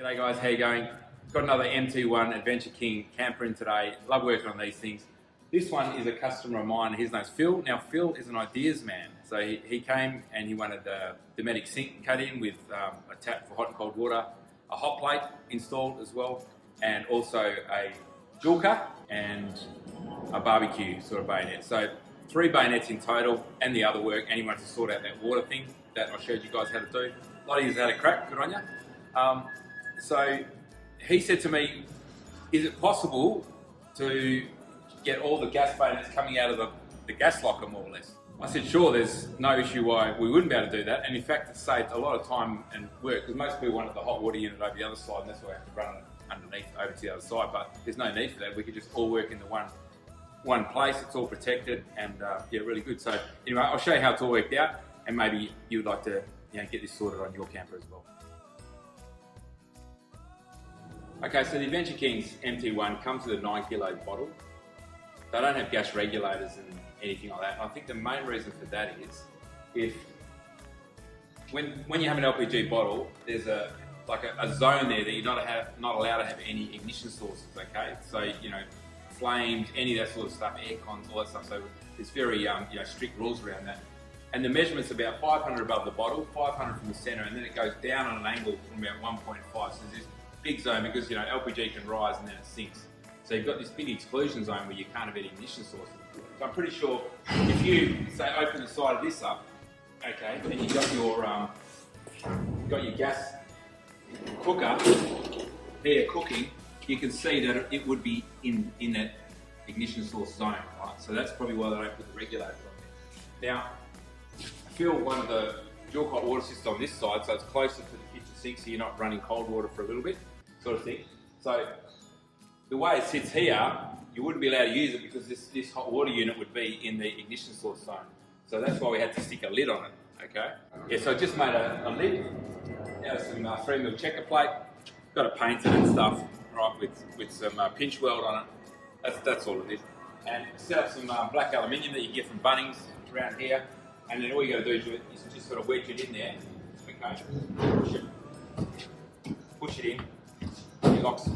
G'day guys, how you going? Got another MT1 Adventure King camper in today. Love working on these things. This one is a customer of mine, his name's Phil. Now Phil is an ideas man. So he, he came and he wanted the Dometic sink cut in with um, a tap for hot and cold water, a hot plate installed as well, and also a Joolca and a barbecue sort of bayonet. So three bayonets in total and the other work wanted to sort out that water thing that I showed you guys how to do. A lot of you had a crack, good on you. Um, so he said to me, is it possible to get all the gas bayonets coming out of the, the gas locker more or less? I said, sure, there's no issue why we wouldn't be able to do that. And in fact, it saved a lot of time and work because most people wanted the hot water unit over the other side and that's why we have to run underneath over to the other side. But there's no need for that. We could just all work in the one one place. It's all protected and uh, yeah, really good. So anyway, I'll show you how it's all worked out and maybe you would like to you know, get this sorted on your camper as well. Okay, so the Adventure Kings MT1 comes with a 9 kilo bottle. They don't have gas regulators and anything like that. And I think the main reason for that is if when when you have an LPG bottle, there's a like a, a zone there that you're not have, not allowed to have any ignition sources. Okay, so you know flames, any of that sort of stuff, air cons, all that stuff. So there's very um, you know strict rules around that. And the measurement's about 500 above the bottle, 500 from the center, and then it goes down on an angle from about 1.5. So there's big zone because you know LPG can rise and then it sinks. So you've got this big exclusion zone where you can't have any ignition sources. So I'm pretty sure if you say open the side of this up, okay, and you've got your um, got your gas cooker there cooking, you can see that it would be in in that ignition source zone, right? So that's probably why they don't put the regulator on there. Now, Phil one of the Joolca hot water system on this side, so it's closer to the kitchen sink, so you're not running cold water for a little bit sort of thing. So the way it sits here, you wouldn't be allowed to use it because this, this hot water unit would be in the ignition source zone. So that's why we had to stick a lid on it, okay? Yeah, so I just made a, a lid out of some uh, 3 mil checker plate, got it and stuff, right, with, with some uh, pinch weld on it. That's, that's all it is. And set up some uh, black aluminium that you get from Bunnings around here, and then all you got to do is, just sort of wedge it in there, okay? Push it, push it in, locks,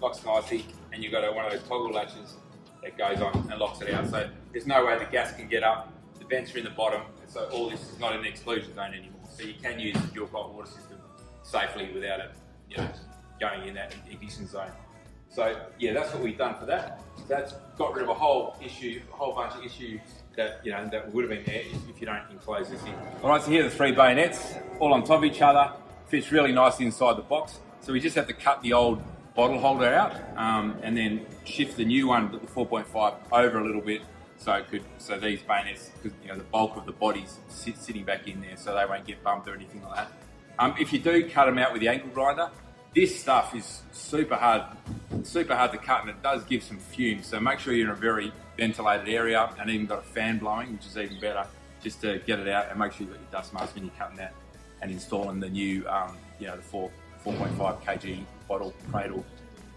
locks nicely, and you've got a, one of those toggle latches that goes on and locks it out. So there's no way the gas can get up. The vents are in the bottom, so all this is not in the exclusion zone anymore. So you can use Joolca hot water system safely without it, you know, going in that ignition zone. So yeah, that's what we've done for that. That's got rid of a whole issue, a whole bunch of issues that you know that would have been there if, if you don't enclose this in. All right, so here are the three bayonets, all on top of each other. Fits really nicely inside the box. So we just have to cut the old bottle holder out um, and then shift the new one, the 4.5, over a little bit so it could so these bayonets, because you know the bulk of the body's sit, sitting back in there, so they won't get bumped or anything like that. Um, if you do cut them out with the angle grinder, this stuff is super hard, super hard to cut, and it does give some fumes. So make sure you're in a very ventilated area, and even got a fan blowing, which is even better, just to get it out and make sure you've got your dust mask when you're cutting that and installing the new, um, you know, the four 4.5 kg bottle cradle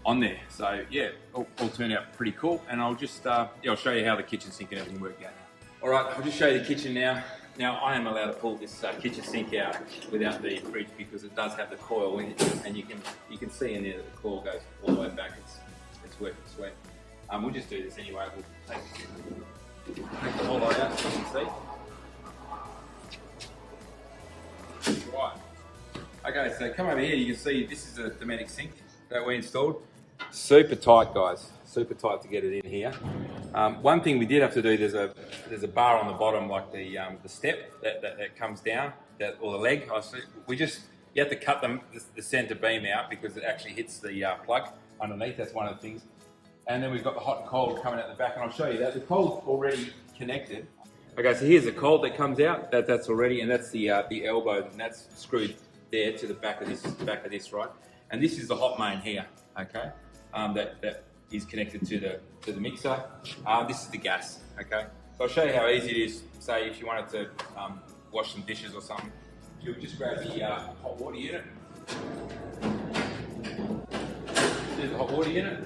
on there. So yeah, all, all turned out pretty cool. And I'll just, uh, yeah, I'll show you how the kitchen sink and everything worked out. All right, I'll just show you the kitchen now. Now I am allowed to pull this uh, kitchen sink out without the fridge because it does have the coil in it, and you can you can see in there that the coil goes all the way back. It's it's worth its sweat. Um, we'll just do this anyway. We'll take, take the whole out so you can see. Okay, so come over here, you can see this is a Dometic sink that we installed. Super tight, guys. Super tight to get it in here. Um, one thing we did have to do, there's a there's a bar on the bottom, like the um, the step that, that, that, comes down, that or the leg. We just you have to cut them the, the center beam out because it actually hits the uh, plug underneath. That's one of the things. And then we've got the hot and cold coming out the back, and I'll show you that. The cold's already connected. Okay, so here's the cold that comes out. That that's already, and that's the uh, the elbow, and that's screwed there to the back of this back of this, right? And this is the hot main here, okay? Um, that, that is connected to the to the mixer. Uh, this is the gas, okay? So I'll show you how easy it is. Say if you wanted to um, wash some dishes or something, you'll just grab the uh, hot water unit. There's the hot water unit.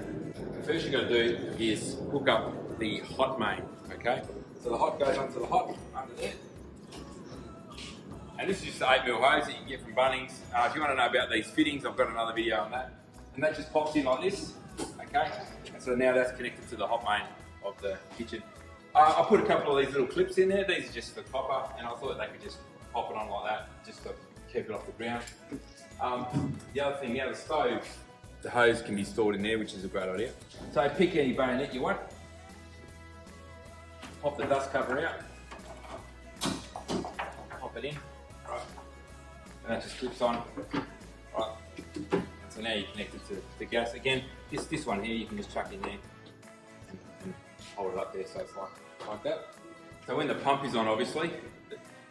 The first you're going to do is hook up the hot main, okay? So the hot goes onto the hot. And this is just the 8 mil hose that you can get from Bunnings. Uh, if you want to know about these fittings, I've got another video on that. And that just pops in like this, okay? And so now that's connected to the hot main of the kitchen. Uh, I put a couple of these little clips in there. These are just for copper, and I thought they could just pop it on like that, just to keep it off the ground. Um, the other thing, now the stove, the hose can be stored in there, which is a great idea. So pick any bayonet you want. Pop the dust cover out. Pop it in. Right. And that just clips on. Right. So now you're connected to the gas. Again, this this one here you can just chuck in there and, and hold it up there so it's like, like that. So when the pump is on, obviously,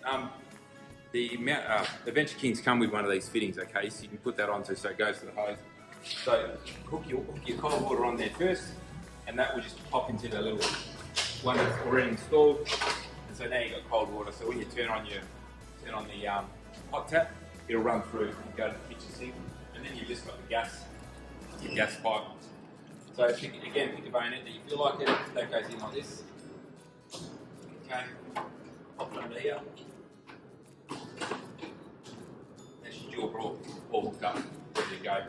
um, the, uh, the Venture Kings come with one of these fittings, okay? So you can put that onto so it goes to the hose. So hook your, hook your cold water on there first, and that will just pop into the little one that's already installed. And so now you've got cold water. So when you turn on your turn on the um, hot tap, it'll run through and go to the kitchen sink, and then you've just got the gas, your gas pipe. So pick, again, pick a bayonet that you feel like it. That goes in like this. Okay, pop it under here. That's your jaw all, all hooked up, ready to go.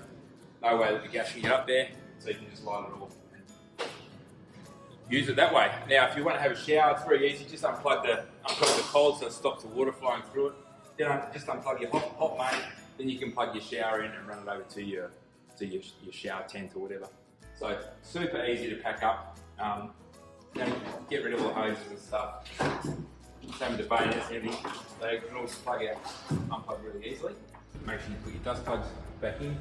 No way that the gas can get up there, so you can just light it off and use it that way. Now, if you want to have a shower, it's very easy. Just unplug the cold so it stops the water flowing through it. Then just unplug your hot, hot main. Then you can plug your shower in and run it over to your to your, your shower tent or whatever. So super easy to pack up. Um, know, get rid of all the hoses and stuff. Same bayonets and everything. They can also plug out, unplug really easily. Make sure you put your dust plugs back in.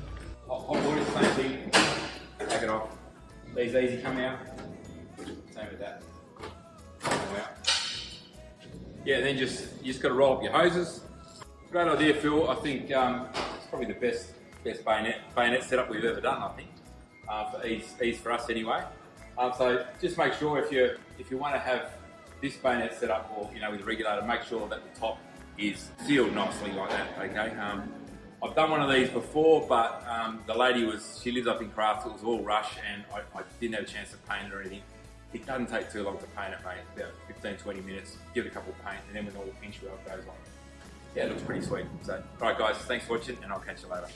Hot, hot water, same thing. Take it off. These easy come out. Yeah, then just you just got to roll up your hoses. Great idea, Phil. I think um, it's probably the best best bayonet bayonet setup we've ever done. I think uh, for ease ease for us anyway. Um, so just make sure if you if you want to have this bayonet set up or you know with a regulator, make sure that the top is sealed nicely like that. Okay. Um, I've done one of these before, but um, the lady was she lives up in Craft. It was all rush, and I, I didn't have a chance to paint or anything. It doesn't take too long to paint it, mate. About 15, 20 minutes. Give it a couple of paint, and then when all the pinch weld goes on, yeah, it looks pretty sweet. So, all right, guys, thanks for watching, and I'll catch you later.